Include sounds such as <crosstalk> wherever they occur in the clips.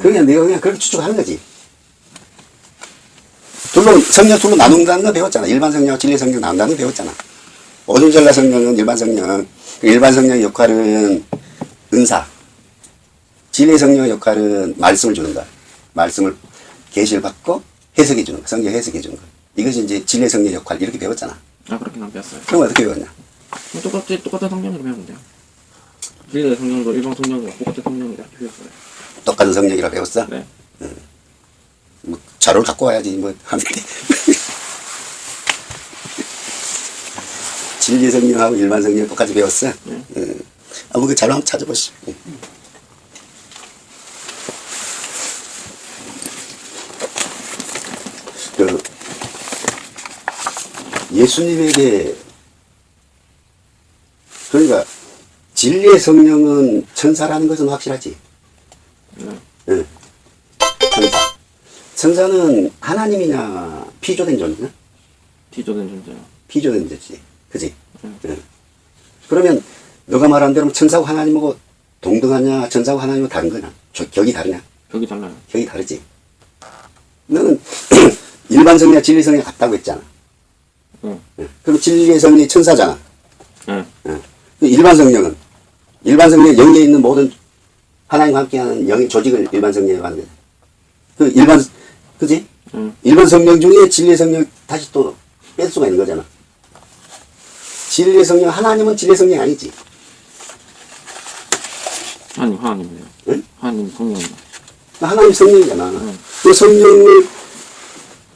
그냥 내가 그냥 그렇게 추측하는 거지. 둘로, 성령 둘로 나눈다는 거 배웠잖아. 일반 성령, 진리 성령 나눈다는 거 배웠잖아. 오순절라 성령은 일반 성령. 그 일반 성령의 역할은 은사. 진리 성령의 역할은 말씀을 주는 거야. 말씀을 계시를 받고 해석해 주는 거. 성경 해석해 주는 거. 이것이 이제 진리 성령의 역할. 이렇게 배웠잖아. 아 그렇게 안 배웠어요. 그럼 어떻게 배웠냐? 뭐 똑같이 똑같은 성경으로 배우면 돼요. 진리의 성경도 일반 성경과 똑같은 이렇게 배웠어요. 똑같은 성령이라 배웠어? 네. 뭐 자료를 갖고 와야지 뭐 하는데 <laughs> 진리 성령하고 일반 성령 똑같이 배웠어. 네. 응. 한번 그 자료 한번 찾아보시. 응. 그 예수님에게 그러니까 진리의 성령은 천사라는 것은 확실하지. 네. 응. 천사. 천사는 하나님이냐 피조된 존재냐? 비조된 존재요. 피조된 존재지. 그지? 응. 응. 그러면 너가 말한 대로 천사하고 하나님하고 동등하냐 천사하고 하나님하고 다른 거냐? 저, 격이 다르냐? 벽이 달라요. 격이 다르지. 너는 <clears throat> 일반 성이나 진리 성이 같다고 했잖아. 응. 응. 그럼 진리의 성이 천사잖아. 네. 응. 그 일반 성령은 일반 성령 영에 있는 모든 하나님과 함께하는 영의 조직을 일반 성령이라고 하는 거야. 그 일반 그지? 응. 일반 성령 중에 진리의 성령 다시 또 뺄 수가 있는 거잖아. 진리의 성령 하나님은 진리의 성령이 아니지. 하나님 하나님이에요. 응? 하나님 성령. 하나님 성령이잖아. 응. 그 성령을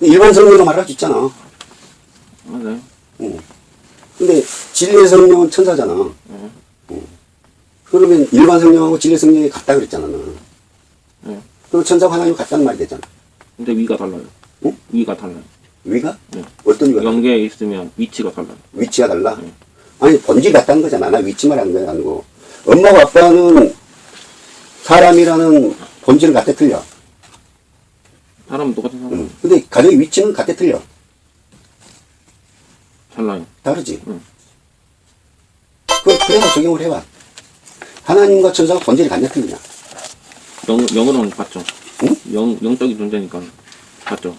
일반 성령으로 말할 수 있잖아. 맞아요. 응. 근데 진리의 성령은 천사잖아. 네. 그러면 일반 성령하고 진리의 성령이 같다 그랬잖아. 너는. 네. 그럼 천사와 하나님 같다는 말이 되잖아. 근데 위가 달라요. 응? 위가 달라요. 위가? 네. 어떤 위가? 연계에 있으면 위치가 달라요. 위치가 달라? 응. 아니, 본질이 같다는 거잖아. 나 위치만 하는 게 아니고. 엄마와 아빠는 사람이라는 본질은 같아 틀려. 사람은 똑같은 사람. 응. 근데 가정의 위치는 같아 틀려. 달라요. 다르지? 응. 그, 그래서 적용을 해봐. 하나님과 천사가 본질이 같냐 틀리냐? 영, 영으로는 같죠. 응? 영, 영적인 존재니까 같죠.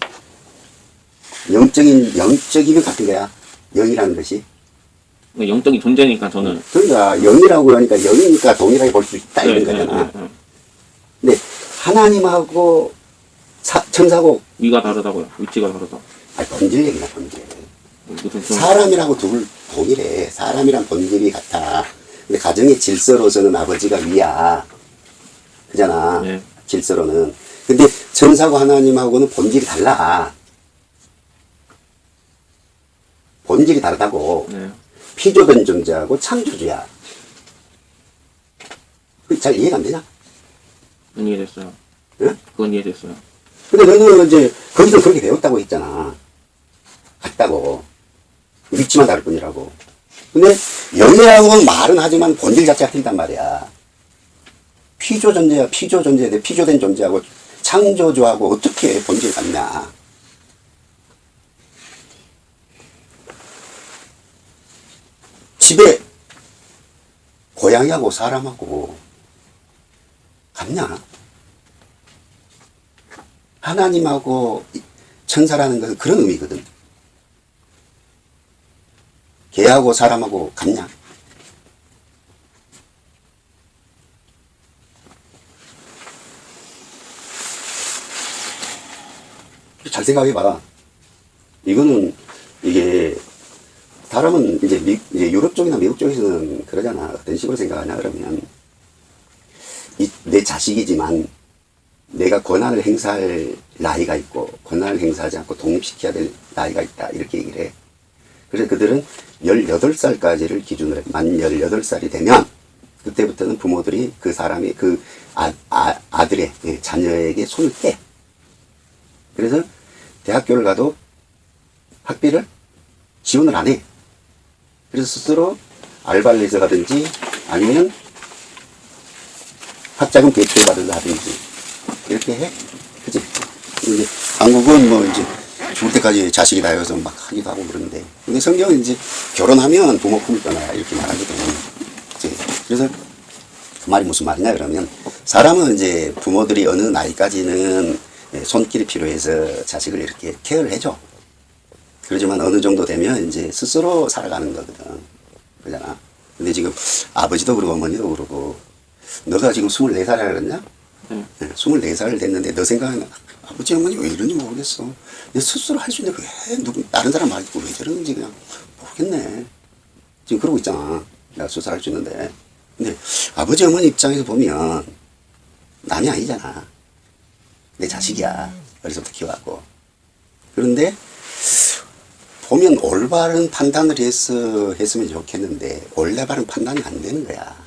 영적인, 영적이면 같은 거야. 영이라는 것이. 그러니까 영적인 존재니까 저는 그러니까 영이라고 하니까 영이니까 동일하게 볼 수 있다 이런 네, 거잖아. 네, 네, 네. 근데 하나님하고 사, 천사하고 위가 다르다고요. 위치가 다르다. 아니, 본질 얘기나 본질. 사람이라고 둘 동일해. 사람이란 본질이 같아. 근데 가정의 질서로서는 아버지가 위야. 그잖아. 네. 질서로는. 근데 천사고 하나님하고는 본질이 달라. 본질이 다르다고. 네. 피조된 존재하고 창조주야. 그잘 이해가 안 되냐? 이해됐어요. 응? 그건 이해됐어요. 근데 너는 이제 거기서 그렇게 배웠다고 했잖아. 같다고. 위치만 다를 뿐이라고. 근데 영이라고는 말은 하지만 본질 자체가 틀리단 말이야. 피조 존재야, 피조 존재인데 피조된 존재하고 창조주하고 어떻게 본질 같냐. 집에 고양이하고 사람하고 같냐? 하나님하고 천사라는 것은 그런 의미거든. 개하고 사람하고 같냐? 잘 생각해봐. 이거는 이게 사람은 이제, 미, 이제 유럽 쪽이나 미국 쪽에서는 그러잖아. 어떤 식으로 생각하냐 그러면 이, 내 자식이지만 내가 권한을 행사할 나이가 있고 권한을 행사하지 않고 독립시켜야 될 나이가 있다 이렇게 얘기를 해 그래서 그들은 18살까지를 기준으로 해. 만 18살이 되면 그때부터는 부모들이 그 사람이 그 아, 아, 아들의 예, 자녀에게 손을 떼 그래서 대학교를 가도 학비를 지원을 안 해 그래서 스스로 알바를 해서 가든지 아니면 학자금 대출 받으라든지 이렇게 해. 그지? 이제 한국은 뭐 이제 죽을 때까지 자식이 다여서 막 하기도 하고 그러는데 근데 성경은 이제 결혼하면 부모 품을 떠나라 이렇게 말하거든. 그지? 그래서 그 말이 무슨 말이냐 그러면 사람은 이제 부모들이 어느 나이까지는 예, 손길이 필요해서 자식을 이렇게 케어를 해줘. 그러지만 어느 정도 되면 이제 스스로 살아가는 거거든. 그잖아. 근데 지금 아버지도 그러고 어머니도 그러고 너가 지금 24살이라 그랬냐? 네. 네, 24살 됐는데 너 생각은 아버지 어머니 왜 이런지 모르겠어. 내 스스로 할 수 있는데 왜 누구 다른 사람 말 듣고 왜 저러는지 그냥 모르겠네. 지금 그러고 있잖아. 내가 스스로 할수 있는데. 근데 아버지 어머니 입장에서 보면 남이 아니잖아. 내 자식이야. 어려서부터 키워갖고. 그런데 보면 올바른 판단을 해서 했으면 좋겠는데 올바른 판단이 안 되는 거야.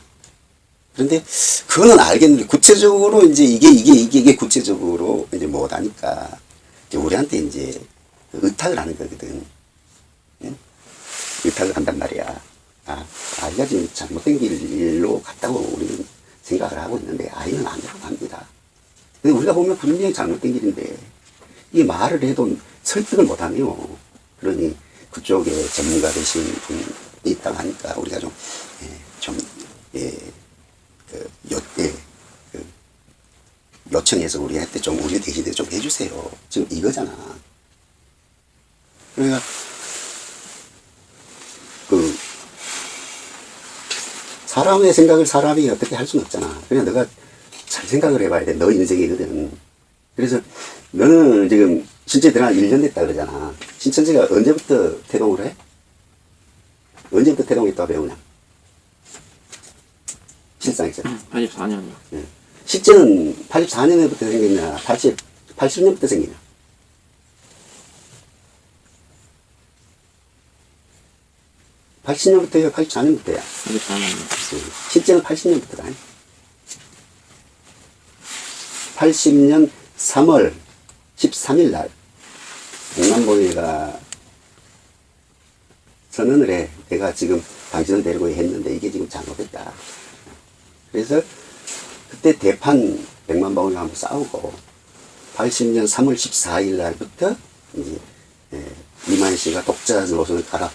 그런데 그거는 알겠는데 구체적으로 이제 이게 이게 이게 이게 구체적으로 이제 못하니까 이제 우리한테 이제 의탁을 하는 거거든. 응? 의탁을 한단 말이야. 아, 아이가 지금 잘못된 길로 갔다고 우리는 생각을 하고 있는데 아이는 아니라고 합니다. 근데 우리가 보면 분명히 잘못된 길인데 이 말을 해도 설득을 못하네요. 그러니 그쪽에 전문가 되신 분이 있다고 하니까 우리가 좀, 예, 좀, 예, 그, 요, 예, 그, 요청해서 우리한테 좀, 우리 대신에 좀 해주세요. 지금 이거잖아. 그러니까, 그, 사람의 생각을 사람이 어떻게 할 수는 없잖아. 그냥 너가 잘 생각을 해봐야 돼. 너 인생이거든. 그래서 너는 지금 신천지 들어간 1년 됐다 그러잖아. 신천지가 언제부터 태동을 해? 언제부터 태동했다고 배우냐? 실상에서. 84년이요. 예. 실제는 84년부터 생겼냐? 80, 80년부터 생기냐? 팔0년부터요 84년부터야. 84년이요. 실제는 80년부터다. 80년 3월 13일 날 백남봉이가 선언을 해. 내가 지금 당신을 데리고 했는데 이게 지금 잘못됐다. 그래서 그때 대판 백만봉이가 한번 싸우고 80년 3월 14일 날부터 이제 예, 이만 씨가 독자 노선을 가라.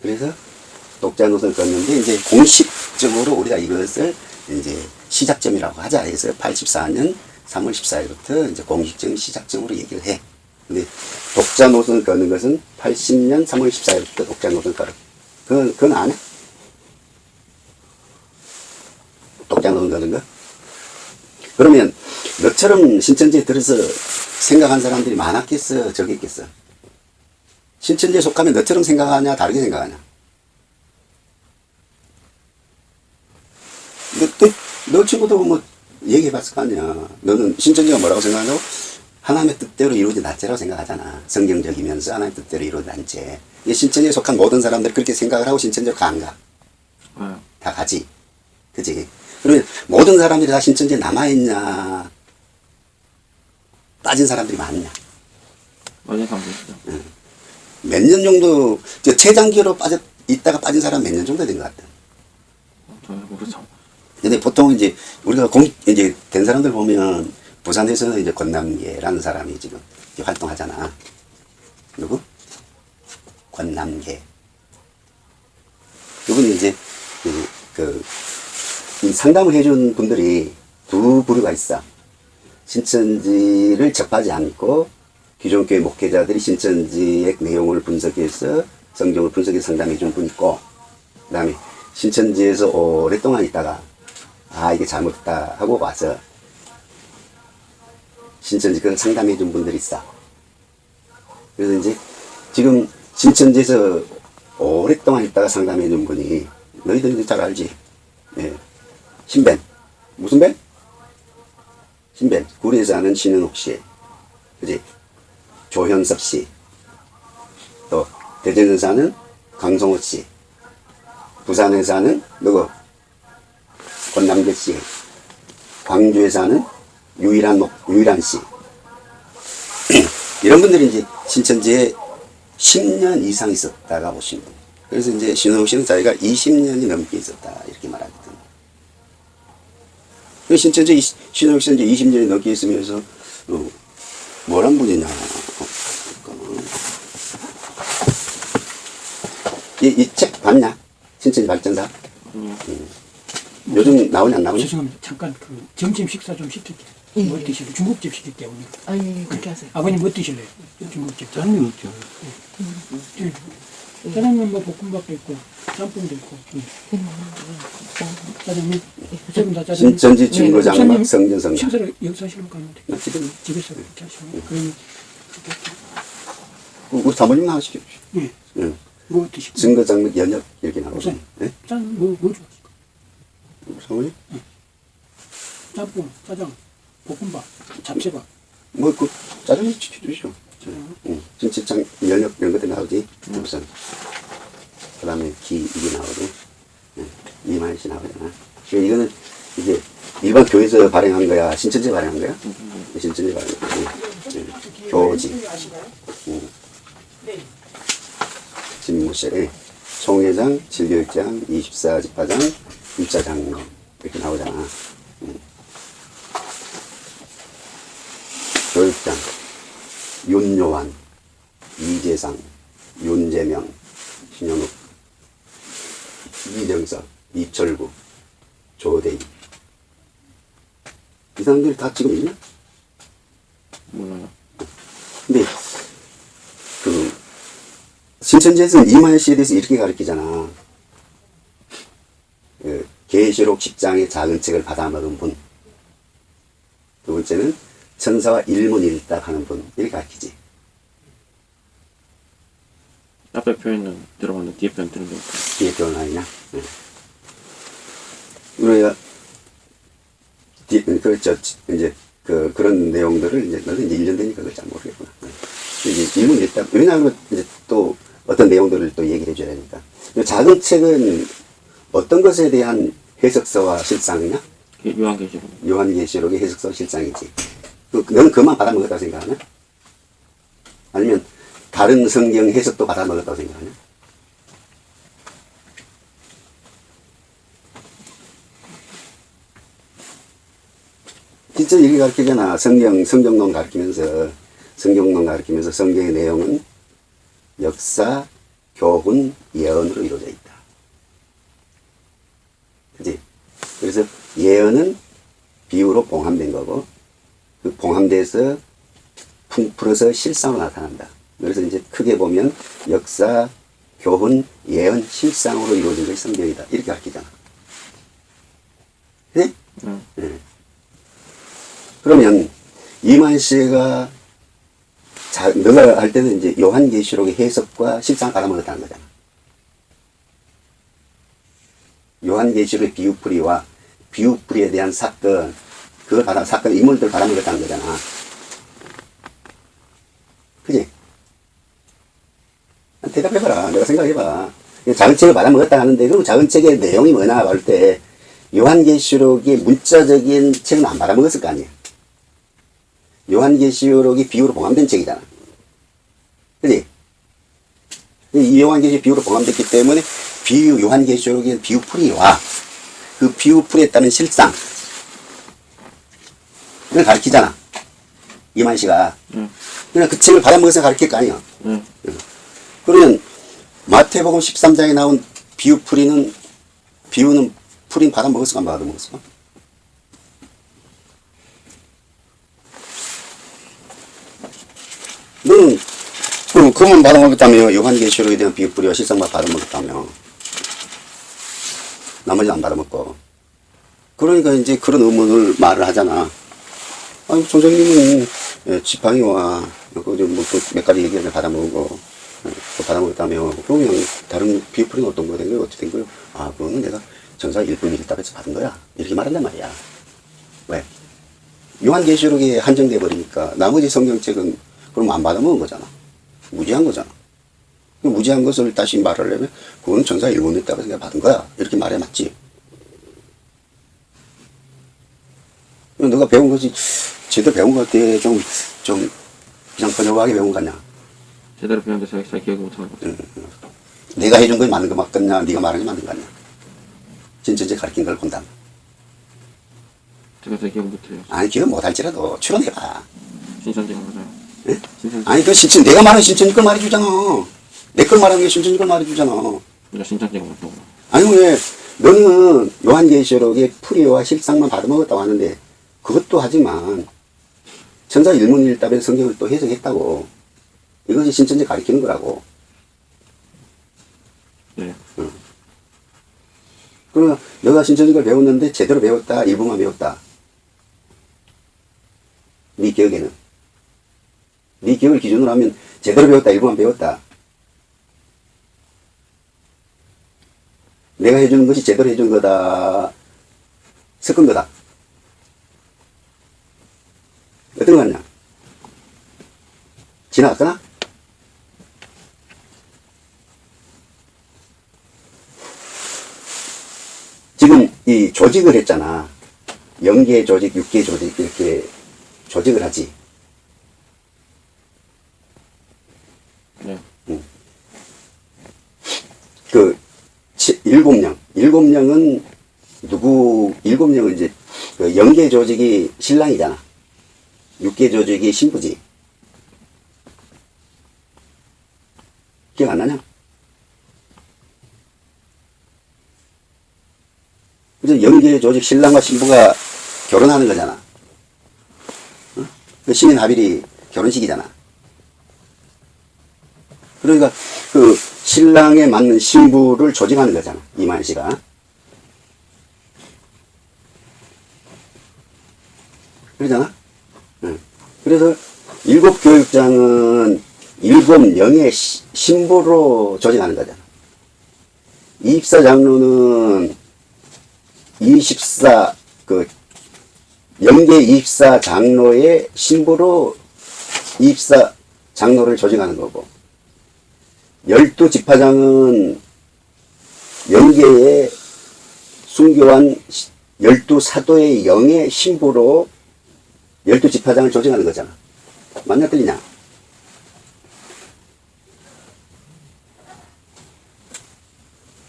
그래서 독자 노선을 걷는데 이제 공식적으로 우리가 이것을 이제 시작점이라고 하자 해서 84년 3월 14일부터 이제 공식적인 시작점으로 얘기를 해. 근데 독자 노선을 걷는 것은 80년 3월 14일부터 독자 노선을 걸어. 그건, 그건 안 해? 걷는 거? 그러면 너처럼 신천지에 들어서 생각한 사람들이 많았겠어? 적겠겠어? 신천지에 속하면 너처럼 생각하냐? 다르게 생각하냐? 너, 너, 너 친구도 뭐 얘기해 봤을 거 아니야. 너는 신천지가 뭐라고 생각하냐고? 하나님의 뜻대로 이루어진 단체라고 생각하잖아. 성경적이면서 하나님의 뜻대로 이루어진 단체. 이 신천지에 속한 모든 사람들이 그렇게 생각을 하고 신천지로 가, 안 가? 네. 다 가지. 그지? 그러면 모든 사람들이 다 신천지에 남아있냐? 빠진 사람들이 많냐? 완전 상승이죠. 몇년 정도, 저 최장기로 빠져, 있다가 빠진 사람 몇 년 정도 된 것 같아. 저 모르죠. 근데 보통 이제 우리가 공, 이제 된 사람들 보면 부산에서는 이제 권남계라는 사람이 지금 활동하잖아. 누구? 권남계. 이분이 이제 그, 그, 이 상담을 해준 분들이 두 부류가 있어. 신천지를 접하지 않고 기존 교회 목회자들이 신천지의 내용을 분석해서 성경을 분석해서 상담해 준 분 있고, 그 다음에 신천지에서 오랫동안 있다가 아 이게 잘못됐다 하고 와서 신천지 그걸 상담해 준 분들이 있어. 그래서 이제 지금 신천지에서 오랫동안 있다가 상담해 준 분이 너희들 잘 알지? 예. 신벤. 무슨 벤? 신벤. 구리에 사는 신은옥 씨. 그지? 조현섭 씨. 또 대전에 사는 강성호 씨. 부산에 사는 누구? 권남계 씨, 광주에 사는 유일한 목, 유일한 씨. <clears throat> 이런 분들이 이제 신천지에 10년 이상 있었다가 오신 분. 그래서 이제 신호 씨는 자기가 20년이 넘게 있었다. 이렇게 말하거든. 그 신천지 신호 씨는 이제 20년이 넘게 있으면서, 어, 뭐란 분이냐. 이, 이 책 봤냐? 신천지 발전사? 아니요. 요즘 나오냐 안 나오냐? 죄송합니다. 잠깐 그 점심 식사 좀 시킬게요. 예, 뭐 예. 드실래요? 중국집 시킬게요. 오늘. 아니 그렇게 하세요. 아버님 뭐 드실래요? 중국집. 짠이 없죠. 예. 짜장면 뭐 볶음밥도 있고 짬뽕도 있고. 예. 짜장면. 지금 다 짜장면. 신천지 증거장 막 목사님 성전성당. 식사를 여기서 하시는 거 아닌데? 나 지금 집에서 그렇게 하시는 거. 그러면 우리 사모님 하시죠. 예. 예. 뭐 드시고? 증거장맥 연역 이렇게 나오죠. 네? 짠, 뭐, 뭐 좋아하실까? 사모님? 짬뽕, 짜장, 볶음밥, 잡채밥. 뭐그 짜장면 시켜주시죠. 응. 진짜장 연역 이런 것들 나오지. 우선 그 다음에 기 이게 나오고 예. 이만시 나오잖아. 그러니까 이거는 이게 일반 교회에서 발행한 거야. 신천지 발행한 거야? 신천지 발행한 거야. 예. 교지. 응. 집무실, 예. 총회장, 질교육장, 24집화장, 입자장 이렇게 나오잖아. 응. 교육장, 윤요한, 이재상, 윤재명, 신현욱, 이정석, 이철구, 조대희. 이 사람들 다 지금 있냐? 몰라요. 근데, 그, 신천지에서는 이만희 씨에 대해서 이렇게 가르치잖아. 그, 계시록 10장의 작은 책을 받아먹은 분. 두 번째는 천사와 일문일답 하는 분. 이렇게 가르치지. 앞에 표현은 들어봤는데 뒤에 표현 들은 게 없고. 뒤에 변화이냐? 네. 우리가, 뒤, 그렇죠. 이제, 그, 그런 내용들을 이제, 너는 이제 1년 되니까 그걸 잘 모르겠구나. 네. 이제 일문일답, 왜냐하면 이제 또 어떤 내용들을 또 얘기를 해줘야 되니까. 이 작은 책은 어떤 것에 대한 해석서와 실상이냐? 그 요한계시록. 요한계시록의 해석서 실상이지. 그, 너는 그만 받아먹었다고 생각하냐? 아니면 다른 성경 해석도 받아먹었다고 생각하냐? 진짜 이렇게 가르치잖아. 성경, 성경론 가르치면서, 성경론 가르치면서 성경의 내용은 역사, 교훈, 예언으로 이루어져 있다. 그지? 그래서 예언은 비유로 봉함된 거고, 그 봉함돼서 풍풀어서 실상으로 나타난다. 그래서 이제 크게 보면 역사, 교훈, 예언, 실상으로 이루어진 것이 성경이다. 이렇게 가르치잖아. 그지? 응. 예. 그러면 이만 씨가 자, 너가 할 때는 이제 요한계시록의 해석과 실상 알아먹었다는 거잖아. 요한계시록의 비유풀이와 비유풀이에 대한 사건, 그 바라, 사건 인물들 바라먹었다는 거잖아. 그지? 대답해봐라. 내가 생각해봐. 작은 책을 받아먹었다 하는데, 그럼 작은 책의 내용이 뭐냐, 할 때, 요한계시록의 문자적인 책은 안 받아먹었을 거 아니야. 요한계시록이 비유로 봉함된 책이잖아. 그지? 이 요한계시록 비유로 봉함됐기 때문에 비유, 요한계시록의 비유풀이와 그 비유풀이에 따른 실상, 을 가르치잖아. 이만 씨가. 응. 그냥 그 책을 받아먹어서 가르칠 거 아니야. 응. 그러면 마태복음 13장에 나온 비유 풀이는, 비유는 풀인 받아먹었을까, 안 받아먹었을까? 너는 그럼 그만 받아먹었다며 요한계시록에 대한 비유 풀이와 실상만 받아먹었다며 나머지는 안 받아먹고 그러니까 이제 그런 의문을 말을 하잖아 아니 총장님은 예, 지팡이와 뭐또몇 가지 얘기를 받아먹고 예, 또 받아먹었다며 그러면 다른 비유풀이는 어떤 거된 거예요? 어떻게 된 거예요? 아 그거는 내가 전사 일분 일답에서 받은 거야 이렇게 말한단 말이야 왜? 요한계시록에 한정돼 버리니까 나머지 성경책은 그럼 안 받아먹은 거잖아. 무지한 거잖아. 그 무지한 것을 다시 말하려면 그건 전사 일본에 따라서 내가 받은 거야. 이렇게 말해 맞지. 너가 배운 것이 제대로 배운 것 같아. 좀, 좀, 그냥 번역하게 배운 거 같냐. 제대로 배웠는데 잘, 잘 기억이 못하는 거죠. 내가 해준 건 맞는 거 맞겠냐. 네가 말한 게 맞는 거 같냐. 진짜 가르친 걸 본다. 제가 잘 기억 못해요. 아니, 기억 못할지라도 추론해봐. 신천지가 맞아요. 예? 신천지. 아니, 그 신천, 내가 말한 신천지 걸 말해주잖아. 내 걸 말하는 게 신천지 걸 말해주잖아. 내가 신천지가 맞다고. 아니 왜 너는 요한계시록에 풀이와 실상만 받아먹었다고 하는데 그것도 하지만 천사 일문일답의 성경을 또 해석했다고. 이것이 신천지 가리키는 거라고. 네. 그러면 너가 신천지를 배웠는데 제대로 배웠다 일부만 배웠다? 네 기억에는? 네 기억을 기준으로 하면 제대로 배웠다 일부만 배웠다? 내가 해주는 것이 제대로 해준 거다. 섞은 거다 어떤 거 같냐 지나갔거나 지금 이 조직을 했잖아. 영계 조직, 육계 조직 이렇게 조직을 하지. 네. 그 치- 일곱 령, 일곱 명은 누구? 일곱 명은 이제 그 영계 조직이 신랑이잖아. 육계 조직이 신부지. 기억 안 나냐? 그래서 영계 조직 신랑과 신부가 결혼하는 거잖아. 어? 그 시민 합일이 결혼식이잖아. 그러니까 그 신랑에 맞는 신부를 조직하는 거잖아. 이만 씨가. 그러잖아. 응. 그래서 일곱 교육장은 일곱 영의 시- 신부로 조직하는 거잖아. 이입사 장로는 24, 그, 영계 입사 장로의 신부로 입사 장로를 조직하는 거고, 열두 지파장은 영계의 순교한 시- 열두 사도의 영의 신부로 열두 지파장을 조직하는 거잖아. 맞냐, 틀리냐?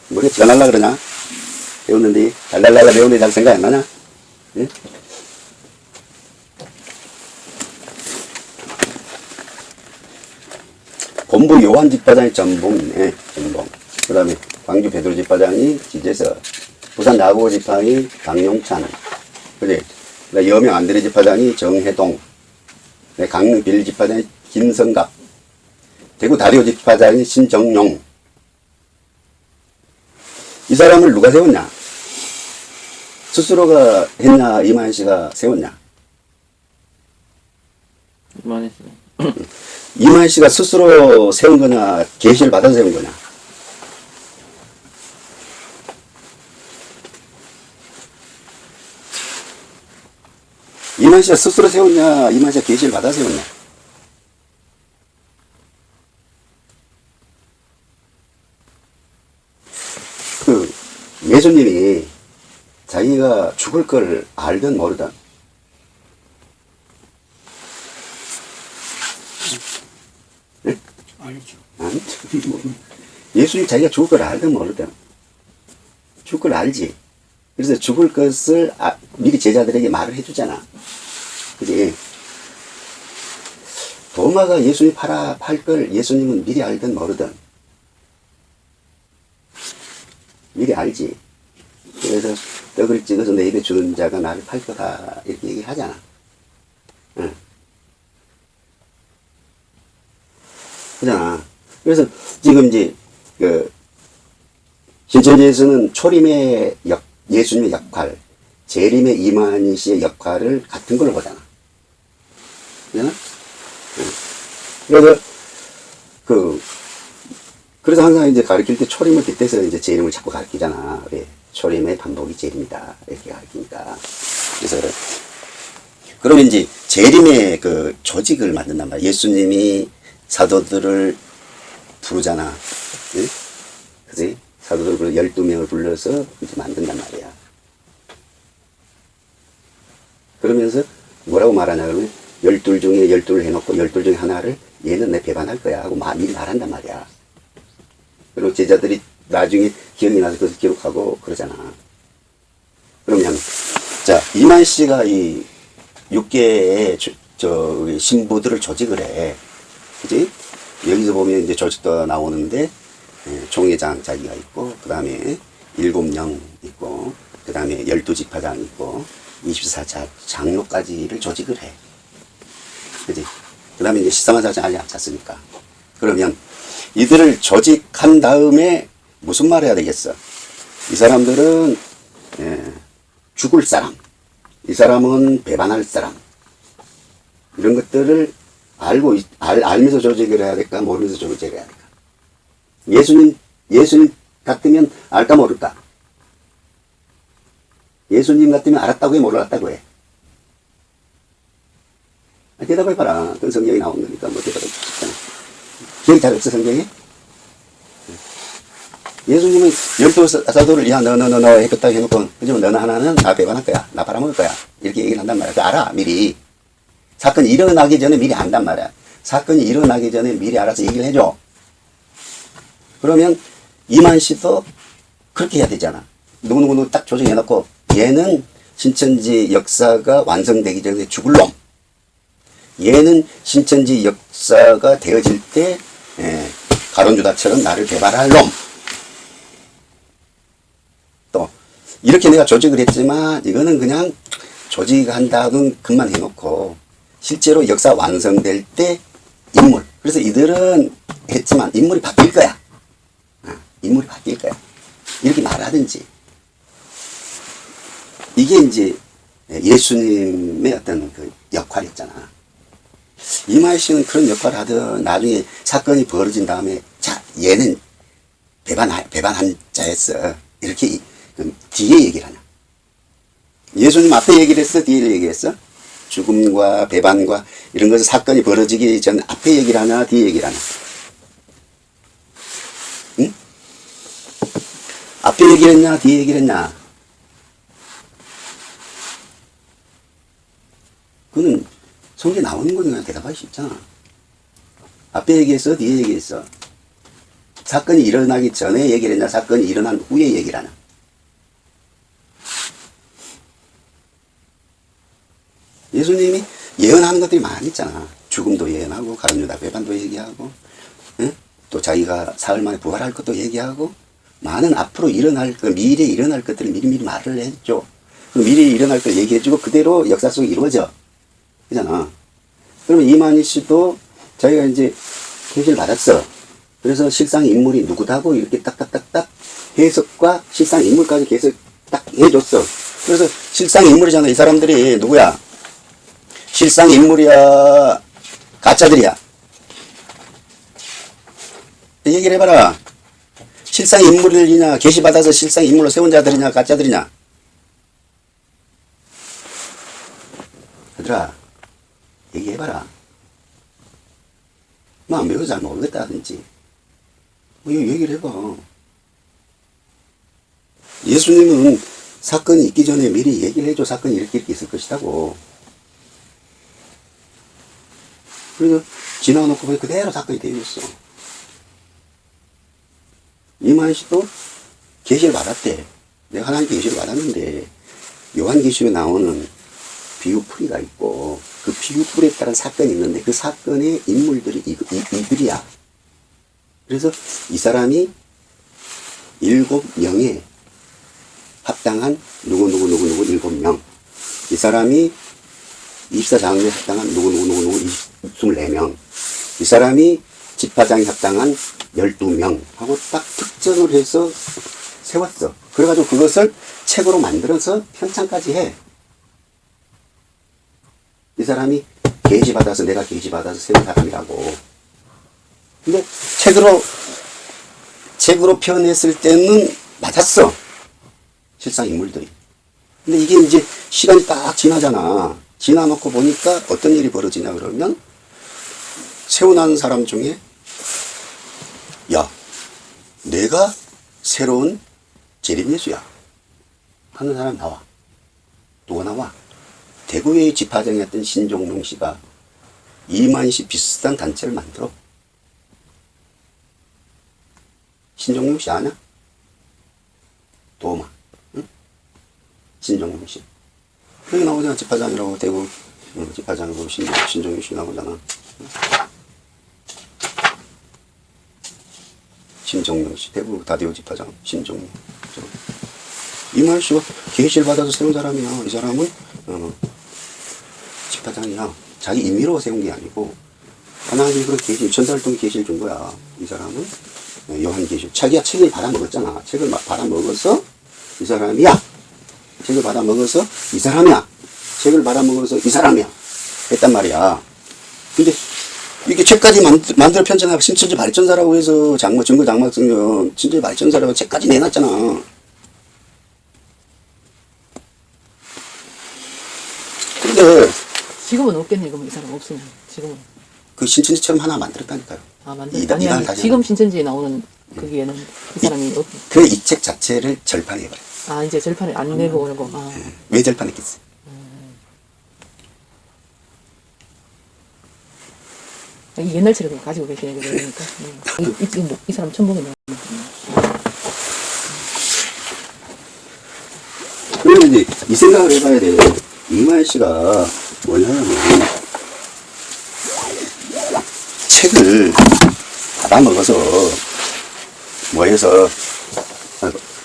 머리가 지가 날라 그러냐? 배웠는데, 달달달달 배우는데 잘 생각 안 나냐? 예? 본부 요한 집사장이 전봉이네, 전봉. 그 다음에 광주 베드로 집사장이 지재서, 부산 야구 집사장이 강용찬, 그지? 여명 안드레 집사장이 정혜동, 네, 강릉 빌 집사장이 김성갑, 대구 다리오 집사장이 신정용. 이 사람을 누가 세웠냐? 스스로가 했냐, 이만 씨가 세웠냐? 그만했어요. 이만 씨가 스스로 세운 거냐, 계시를 받아 세운 거냐? 이만 씨가 스스로 세웠냐, 이만 씨가 계시를 받아 세웠냐? 그 예수님이 자기가 죽을 걸 알든 모르든 알죠. 아니, 뭐, 예수님 자기가 죽을 걸 알든 모르든 죽을 걸 알지. 그래서 죽을 것을 아- 미리 제자들에게 말을 해주잖아. 그지? 도마가 예수님 팔아 팔 걸 예수님은 미리 알든 모르든 미리 알지. 그래서 떡을 찍어서 내 입에 주는 자가 나를 팔 거다 이렇게 얘기하잖아. 응. 그잖아. 그래서 지금 이제 그 신천지에서는 초림의 역, 예수님의 역할, 재림의 이만희 씨의 역할을 같은 걸로 보잖아. 응. 그래서 그 그래서 항상 이제 가르칠 때 초림을 빗대서 이제 재림을 자꾸 가르치잖아. 왜? 초림의 반복이 재림이다. 이렇게 가르치니까. 그래서 그러면 이제 재림의 그 조직을 만든단 말이야. 예수님이 사도들을 부르잖아. 예? 그지? 사도들 12명을 불러서 이제 만든단 말이야. 그러면서 뭐라고 말하냐 그러면 열둘 중에 열둘을 해놓고 열둘 중에 하나를 얘는 내 배반할 거야 하고 마- 미리 말한단 말이야. 그리고 제자들이 나중에 기억이 나서 그것을 기록하고 그러잖아. 그러면 자 이만 씨가 이 육계의 저, 저 신부들을 조직을 해. 그지? 여기서 보면 이제 조직도 나오는데 예, 총회장 자기가 있고 그 다음에 7명 있고, 그 다음에 12지파장 있고, 24자 장로까지를 조직을 해. 그지? 그 다음에 이제 13만 사장 알리 합쳤으니까. 그러면 이들을 조직한 다음에 무슨 말 해야 되겠어? 이 사람들은, 예, 죽을 사람. 이 사람은 배반할 사람. 이런 것들을 알고, 있- 알, 알면서 조직을 해야 될까? 모르면서 조직을 해야 될까? 예수님, 예수님 같으면 알까 모를까? 예수님 같으면 알았다고 해, 몰랐다고 해? 아, 대답해봐라. 그건 성경에 나온 거니까 뭐 대답해 주잖아. 기억이 잘 없어, 성경에? 예수님은 열두 사- 사도를, 야, 너, 너, 너, 너, 했겠다 해놓고, 그지만 너는 하나는 나 배반할 거야. 나 팔아먹을 거야. 이렇게 얘기를 한단 말이야. 그 알아, 미리. 사건이 일어나기 전에 미리 안단 말이야. 사건이 일어나기 전에 미리 알아서 얘기를 해줘. 그러면 이만 씨도 그렇게 해야 되잖아. 누구누구 딱 조정해놓고 얘는 신천지 역사가 완성되기 전에 죽을 놈. 얘는 신천지 역사가 되어질 때 예, 가론주다처럼 나를 개발할 놈. 또 이렇게 내가 조직을 했지만 이거는 그냥 조직한다는 것만 해놓고 실제로 역사 완성될 때 인물. 그래서 이들은 했지만 인물이 바뀔 거야. 어, 인물이 바뀔 거야. 이렇게 말하든지. 이게 이제 예수님의 어떤 그 역할이었잖아. 이마희 씨는 그런 역할을 하든 나중에 사건이 벌어진 다음에 자, 얘는 배반, 배반한 자였어. 이렇게 이- 그 뒤에 얘기를 하냐. 예수님 앞에 얘기를 했어? 뒤에 얘기했어? 죽음과 배반과 이런 것을 사건이 벌어지기 전 앞에 얘기를 하냐? 뒤에 얘기를 하냐? 앞에 얘기를 했냐? 뒤에 얘기를 했냐? 그거는 성경에 나오는 거니까 대답할 수 있잖아. 앞에 얘기했어? 뒤에 얘기했어? 사건이 일어나기 전에 얘기를 했냐? 사건이 일어난 후에 얘기를 하냐? 예수님이 예언하는 것들이 많이 있잖아. 죽음도 예언하고, 가론유다 배반도 얘기하고, 응? 또 자기가 사흘 만에 부활할 것도 얘기하고, 많은 앞으로 일어날 것, 미래에 일어날 것들을 미리미리 말을 해줘. 그 미래에 일어날 걸 얘기해주고, 그대로 역사 속에 이루어져. 그잖아. 그러면 이만희 씨도 자기가 이제 계시를 받았어. 그래서 실상 인물이 누구다고 이렇게 딱딱딱딱 해석과 실상 인물까지 계속 딱 해줬어. 그래서 실상 인물이잖아. 이 사람들이 누구야? 실상 인물이야? 가짜들이야? 얘기를 해봐라. 실상 인물이냐? 계시받아서 실상 인물로 세운 자들이냐? 가짜들이냐? 얘들아, 얘기해봐라. 뭐, 매우 잘 모르겠다든지. 뭐, 이거 얘기를 해봐. 예수님은 사건이 있기 전에 미리 얘기를 해줘. 사건이 이렇게 이렇게 있을 것이라고. 그래서 지나놓고 그대로 사건이 되어 있어. 이만 씨도 계시를 받았대. 내가 하나님께 계시를 받았는데 요한계시에 나오는 비유풀이가 있고 그 비유풀에 따른 사건이 있는데 그 사건의 인물들이 이, 이, 이들이야. 그래서 이 사람이 일곱 명에 합당한 누구누구누구누구 일곱 명. 이 사람이 24장에 합당한 누구누구누구누구 24명. 이 사람이 집화장에 합당한 12명 하고 딱 특정을 해서 세웠어. 그래가지고 그것을 책으로 만들어서 편찬까지 해. 이 사람이 계시받아서 내가 계시받아서 세운 사람이라고. 근데 책으로 책으로 표현했을 때는 맞았어. 실상 인물들이. 근데 이게 이제 시간이 딱 지나잖아. 지나놓고 보니까 어떤 일이 벌어지냐 그러면 세워난 사람 중에 야 내가 새로운 재림예수야 하는 사람 나와. 누가 나와? 대구의 집화장이었던 신종룡 씨가 이만 씨 비슷한 단체를 만들어. 신종룡 씨 아냐? 도마. 응? 신종룡 씨. 여기 나오잖아. 집화장이라고 대구 응, 집화장이고 신, 신종룡 씨 나오잖아. 심정명 씨, 대구 다디오 집사장 심정명. 이말 씨가 계시를 받아서 세운 사람이야. 이 사람은 어, 집사장이야. 자기 임의로 세운 게 아니고 하나님이 그런 계시, 천사활동 계시를 준 거야. 이 사람은 어, 요한 계시. 자기가 책을 받아 먹었잖아. 책을 막 받아 먹어서 이 사람이야. 책을 받아 먹어서 이 사람이야. 책을 받아 먹어서 이 사람이야. 했단 말이야. 근데 이게 책까지 만들, 만들어 편찬하고 신천지 발전사라고 해서 장모 증거 장막 성경 신천지 발전사라고 책까지 내놨잖아. 근데 지금은 없겠네, 그럼 이 사람 없으면. 지금은. 그 신천지처럼 하나 만들었다니까요. 아, 만들 이단- 아니, 아니, 다시 지금. 신천지에 나오는 거기에는 이 사람이 없, 그래 이책 자체를 절판해버려. 아, 이제 절판을 안 내고 오는 거. 아, 왜 절판했겠어? 옛날처럼 가지고 계시는 게 그러니까. 음. 이, 이, 뭐, 이 사람 천봉이네. 그러면 이제 이 생각을 해봐야 돼요. 이마일 씨가 뭐냐면 책을 받아 먹어서 뭐 해서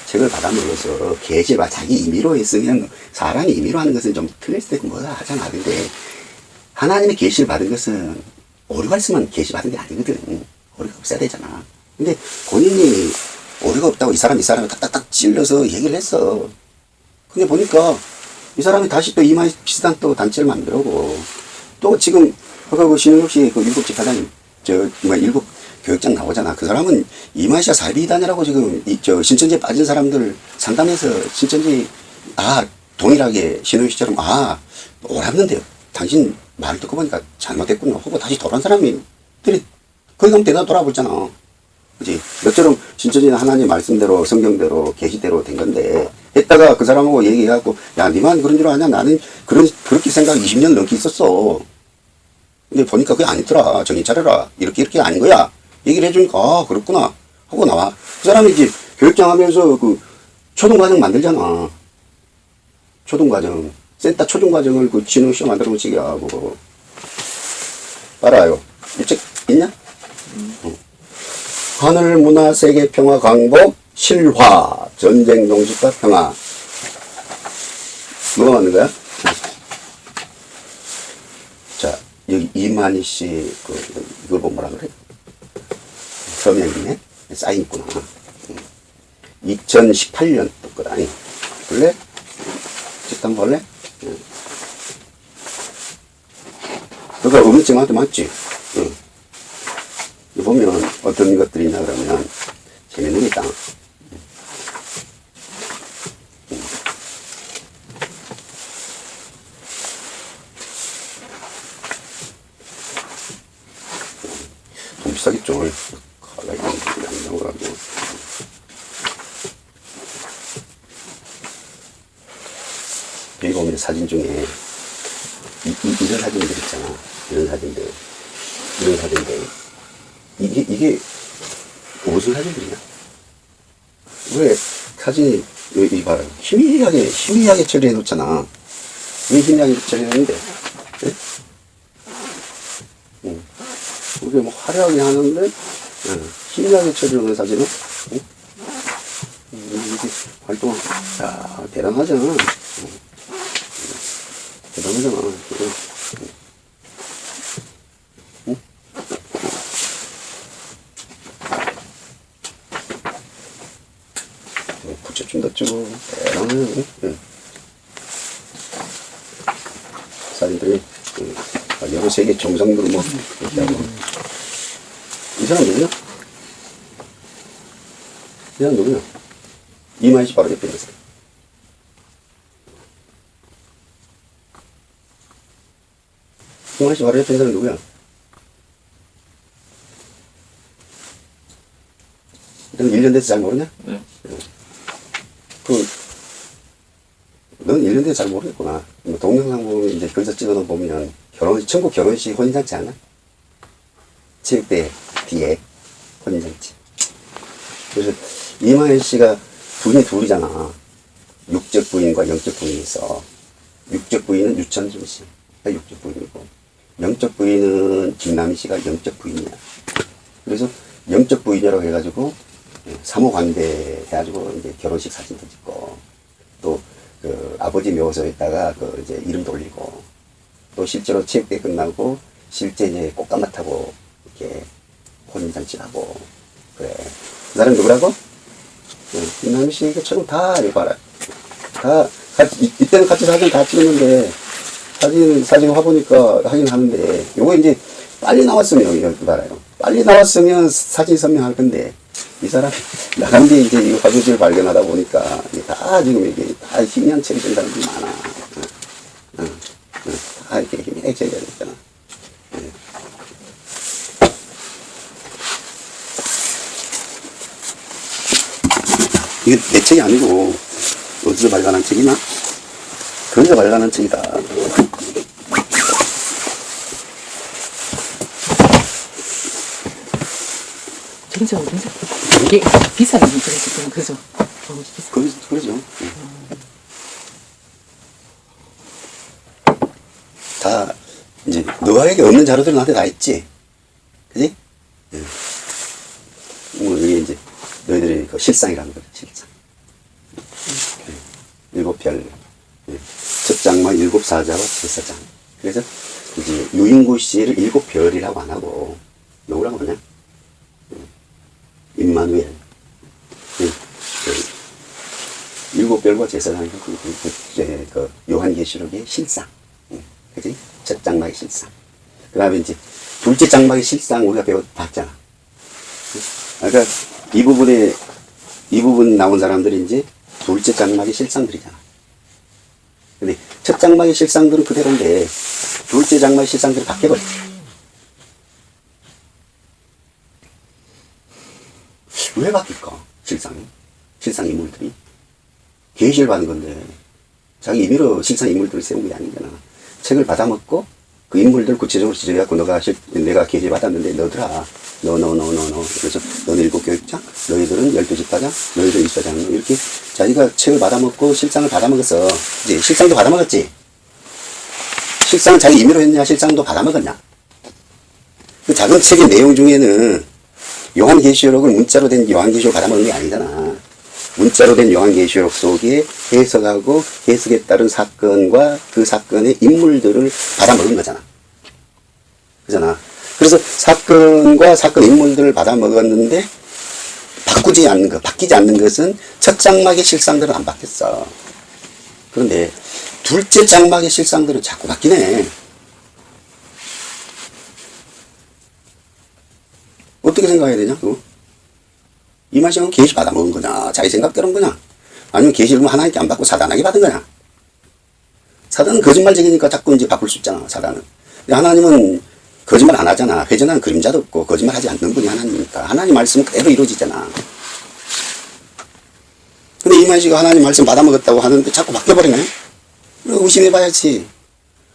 책을 받아 먹어서 계시가 자기 임의로 했으면 사람이 임의로 하는 것은 좀 틀릴 수도 있고 뭐다 하잖아. 근데 하나님의 계시를 받은 것은 오류가 있으면 계시 받은 게 아니거든. 오류가 없어야 되잖아. 근데 본인이 오류가 없다고 이 사람 이 사람을 딱딱딱 찔러서 얘기를 했어. 근데 보니까 이 사람이 다시 또 이마에 비슷한 또 단체를 만들고 또 지금 아까 그 신영엽 씨그 일곱 집사장 저뭐 일곱 교육장 나오잖아. 그 사람은 이마시아 사비단이라고 지금 이 저 신천지에 빠진 사람들 상담해서 신천지 아 동일하게 신영엽 씨처럼 아 옳았는데요. 당신 말 듣고 보니까 잘못했구나 하고 다시 돌아온 사람이 들이 거기 가면 대다 돌아보잖아. 그지? 너처럼 신천지는 하나님 말씀대로 성경대로 계시대로 된 건데 했다가 그 사람하고 얘기해갖고 야 니만 그런 줄 아냐? 나는 그런 그렇게 생각 20년 넘게 있었어. 근데 보니까 그게 아니더라. 정신 차려라. 이렇게 이렇게 아닌 거야. 얘기를 해주니까 아 그렇구나. 하고 나와. 그 사람이 이제 교육장 하면서 그 초등과정 만들잖아. 초등과정 센터 초중 과정을 그 진흥 시험 만들어 놓으시게 하고 알아요 이책 있냐? 하늘 문화 세계 평화 강복 실화 전쟁 종식과 평화 뭐가 맞는 거야? 자 여기 이만희 씨그 이걸 보면 뭐라 그래? 서명이네 사인 있구나 2018년 거다 볼래? 직당 볼래? 응. 그거 음증한테 맞지? 응. 이 보면 어떤 것들이 있나 그러면 재밌는 게 있다. 좀 비싸겠죠. 칼라 이런 것들이 안 나오라고. 여기 보면 사진 중에 이, 이, 이런 사진들 있잖아. 이런 사진들. 이런 사진들. 이게, 이게 무슨 사진들이냐? 왜 사진이, 이, 이 봐라. 희미하게, 처리해 놓잖아. 왜 희미하게 처리했는데? 예? 응. 우리가 뭐 화려하게 하는데, 응. 희미하게 놓은 사진은, 응? 음, 이게 활동, 야, 대단하잖아. 응. 대단하잖아. 응. 붙여준다 쭉 대단해 응. 사진들이 응. 세계 정상들 뭐 이렇게 하고 이 사람 누구냐? 이 사람 누구냐? 이만희 씨 바로 옆에 있는 사람 이만희 씨 바로 옆에 있는 사람 누구야? 넌 1년 돼서 잘 모르냐? 네. 그, 넌 1년 돼서 잘 모르겠구나. 뭐 동영상 보면 이제 거기서 찍어놓 보면 결혼, 천국 결혼식 혼인잔치 하나? 체육대 뒤에 혼인잔치. 그래서 이마일 씨가 부인이 둘이잖아. 육적 부인과 영적 부인이 있어. 육적 부인은 유천준 씨. 가 육적 부인이고. 영적 부인은 김남희 씨가 영적 부인이야. 그래서 영적 부인이라고 해가지고 사모관대 해가지고 이제 결혼식 사진도 찍고 또 그 아버지 묘소에다가 그 이제 이름도 올리고 또 실제로 체육대 끝나고 실제 이제 꽃감마 타고 이렇게 혼인잔치 하고. 그래. 그 사람 누구라고? 네, 김남희 씨처럼 다 이거 봐라 다 같이 이- 이 때는 같이 사진 다 찍었는데 사진 사진 화보니까 하긴 하는데 요거 이제 빨리 나왔으면 이거 봐라요. 빨리 나왔으면 사진 선명할 건데 이 사람이 나간 뒤에 이제 이 화보지를 발견하다 보니까 이게 다 지금 이게 다 희미한 처리 된 사람들이 많아. 응, 응, 이렇게 처리가 됐잖아 예. 이게 내 책이 아니고 어디서 발간한 책이나? 그런데 발간한 책이다. 진짜 진짜 이게 비싸요 이게 지금 그죠? 너무 비싸. 그, 그러죠. 다, 이제, 너에게 없는 자료들은 나한테 다 있지. 그지? 예. 뭐, 이게 이제, 너희들이 그 실상이라는 거죠, 실상. 예. 일곱 별, 예. 첫 장마 일곱 사자와 제사장. 그래서, 이제, 유인구 씨를 일곱 별이라고 안 하고, 누구라고 하냐? 예. 임마누엘. 예. 그 일곱 별과 제사장이 그, 그, 그, 그 요한계시록의 실상. 응, 그지? 첫 장막의 실상. 그 다음에 이제 둘째 장막의 실상 우리가 배워봤잖아. 응? 그러니까 이 부분에, 이 부분 나온 사람들이 이제 둘째 장막의 실상들이잖아. 근데 첫 장막의 실상들은 그대로인데 둘째 장막의 실상들이 바뀌어버렸지. 왜 바뀔까? 실상이. 실상 인물들이. 계시를 받은 건데 자기 임의로 실상 인물들을 세운 게 아니잖아. 책을 받아먹고 그 인물들 구체적으로 지적해갖고 너가 실, 내가 계시 받았는데 너더라. 너, 너, 너, 너, 너. 그래서 너는 일곱 교육장, 너희들은 열두 집사장, 너희들은 이사장. 이렇게 자기가 책을 받아먹고 실상을 받아먹어서 이제 실상도 받아먹었지. 실상은 자기 임의로 했냐, 실상도 받아먹었냐. 그 작은 책의 내용 중에는 요한계시록을 문자로 된 요한계시록 받아먹는 게 아니잖아. 문자로 된 요한계시록 속에 해석하고 해석에 따른 사건과 그 사건의 인물들을 받아먹은 거잖아. 그잖아. 그래서 사건과 사건 인물들을 받아먹었는데 바꾸지 않는 것, 바뀌지 않는 것은 첫 장막의 실상들은 안 바뀌었어. 그런데 둘째 장막의 실상들은 자꾸 바뀌네. 어떻게 생각해야 되냐, 그거? 이 맛이면 계시 받아 먹은 거냐? 자기 생각대로 한 거냐? 아니면 계시를 하나님께 안 받고 사단에게 받은 거냐? 사단은 거짓말쟁이니까 자꾸 이제 바꿀 수 있잖아, 사단은. 근데 하나님은 거짓말 안 하잖아. 회전하는 그림자도 없고, 거짓말 하지 않는 분이 하나님이니까. 하나님 말씀은 그대로 이루어지잖아. 근데 이만 씨가 하나님 말씀 받아먹었다고 하는데 자꾸 바뀌어버리네? 의심해봐야지.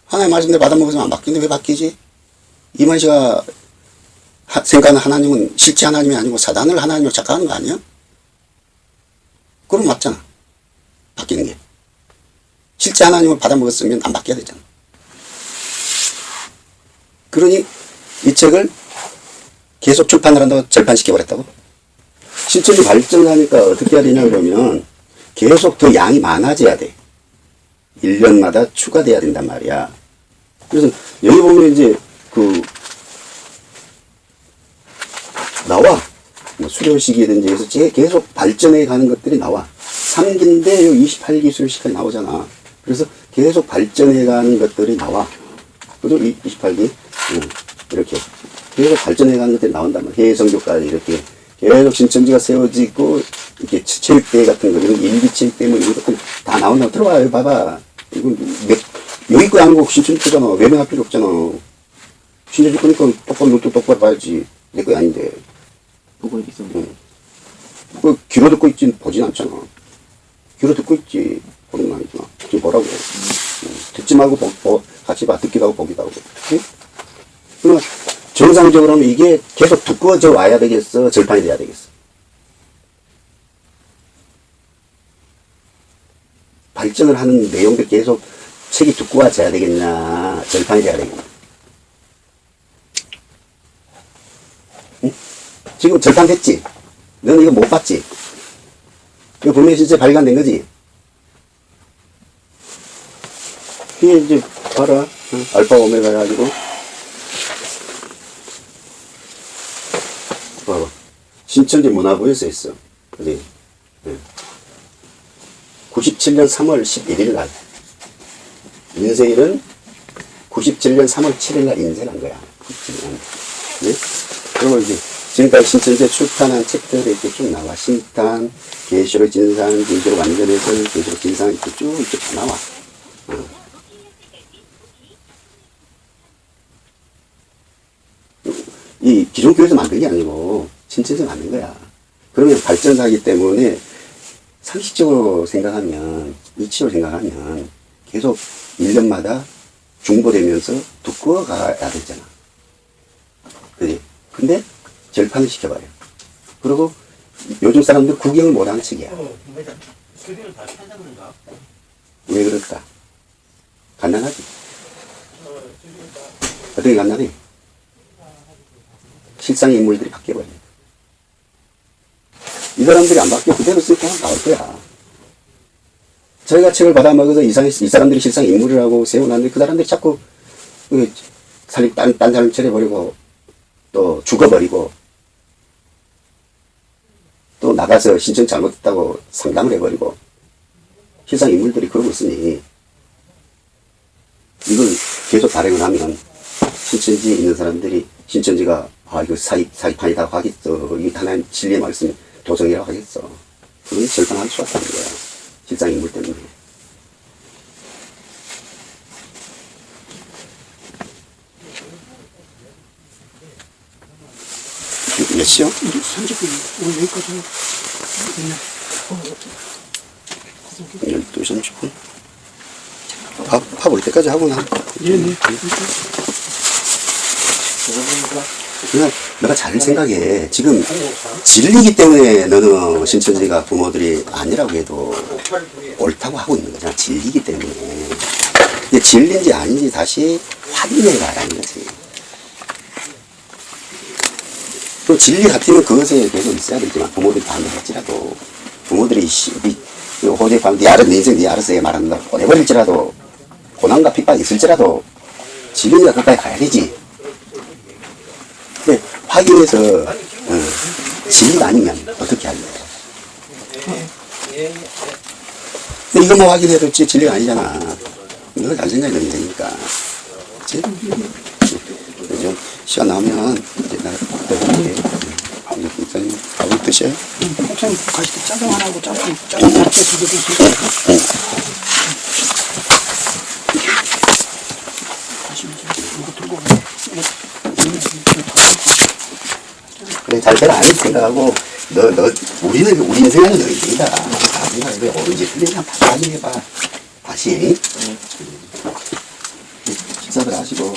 하나님 말씀대로 받아먹어서 안 바뀌는데 왜 바뀌지? 이만 씨가 하- 생각하는 하나님은 실제 하나님이 아니고 사단을 하나님으로 착각하는 거 아니야? 그럼 맞잖아. 바뀌는 게. 실제 하나님을 받아먹었으면 안 바뀌어야 되잖아. 그러니 이 책을 계속 출판을 한다고 절판시켜버렸다고? 실질이 발전하니까 어떻게 해야 되냐 그러면 계속 더 양이 많아져야 돼. 1년마다 추가돼야 된단 말이야. 그래서 여기 보면 이제 그 나와. 뭐 수료식이든지 해서 제- 계속 발전해 가는 것들이 나와. 3기인데 요 28기 수료식까지 나오잖아. 그래서 계속 발전해 가는 것들이 나와. 그죠? 28기. 이렇게. 계속 발전해 가는 것들이 나온단 말이야. 해성교까지 이렇게. 계속 신천지가 세워지고, 이렇게 체육대회 같은 거, 이런 일기 체육대회 뭐 이런 것들 다 나온다. 들어와, 여기 봐봐. 이건 몇, 여기 거 아니고 신천지 거잖아. 외면할 필요 없잖아. 신천지 거니까 똑바로 눈도 똑바로 봐야지. 내 거 아닌데. 보고 있어. 그 귀로 듣고 있지 보진 않잖아. 귀로 듣고 있지 보는 거 아니잖아. 지금 보라고. 음, 듣지 말고 보, 보, 같이 봐. 듣기도 하고 보기도 하고. 그치? 그러면 정상적으로 는 이게 계속 두꺼워져 와야 되겠어? 절판이 돼야 되겠어? 발전을 하는 내용들 계속 책이 두꺼워져야 되겠냐? 절판이 돼야 되겠냐? 응? 지금 절판 됐지? 너는 이거 못 봤지? 이거 분명히 실제 발간된 거지? 이게 이제, 봐라. 어? 알파 오메가 해가지고. 봐봐. 신천지 문화부에 써 있어. 어디? 예. 97년 3월 11일 날. 인생일은 97년 3월 7일 날 인쇄한 거야. 97년. 네? 그리고 이제 지금까지 신천지에 출판한 책들이 이렇게 쭉 나와. 신탄, 계시록 진상, 계시록 완전해설, 계시록 진상 이렇게 쭉 이렇게 다 나와. 어. 이 기존 교회에서 만든 게 아니고 신천지에서 만든 거야. 그러면 발전사기 때문에 상식적으로 생각하면, 이치로 생각하면 계속 1년마다 중보되면서 두꺼워 가야 되잖아. 그지? 근데 절판을 시켜버려. 그리고 요즘 사람들 구경을 못하는 척이야. 왜 그럴까? 간단하지? 어떻게 간단해? 실상의 인물들이 바뀌어버려. 이 사람들이 안 바뀌어 그대로 쓸 거면 나올 거야. 저희가 책을 받아먹어서 이, 사- 이 사람들이 실상 인물이라고 세워놨는데 그 사람들이 자꾸 그 살림 딴, 딴 사람 차려버리고 또 죽어버리고 또 나가서 신청 잘못했다고 상담을 해버리고 실상 인물들이 그러고 있으니 이걸 계속 발행을 하면 신천지에 있는 사람들이 신천지가 아 이거 사기 사기판이라고 하겠어. 이게 하나님 진리의 말씀 도정이라고 하겠어. 그건 절판할 수가 없다는 거야. 실상 인물 때문에 몇 시요? 30분. 오늘 여기까지 하고. 됐네. 12시 30분 밥, 밥 올 때까지 하고 나 예, 네. 그냥 내가 잘 생각해. 지금 진리기 때문에 너는 신천지가 부모들이 아니라고 해도 옳다고 하고 있는 거잖아. 진리기 때문에. 근데 진리인지 아닌지 다시 확인해 가라는 거지. 또 진리 같으면 그것에 계속 있어야 되지만 부모들이 반대 할지라도 부모들이 씨, 호재 밤, 네 알아, 네 인생 네 알아서 해 말한다. 보내버릴지라도 고난과 핍박이 있을지라도 진리가 끝까지 가야 되지. 근데 확인해서 어, 진리가 아니면 어떻게 할래? 근데 이것만 확인해도 지- 진리가 아니잖아. 이걸 잘 생각해야 되니까. 그치? 좀 시간 나오면 가실 때 짜장 하나 짜장 두개 드세요. 이거 그래 잘 되라 안 해도 생각하고 너, 너, 우리는 우리 인생은 너 인생이다. 다 생각해. 옳은지 틀린지 한번 다 확인해봐. 다시. 식사들 하시고.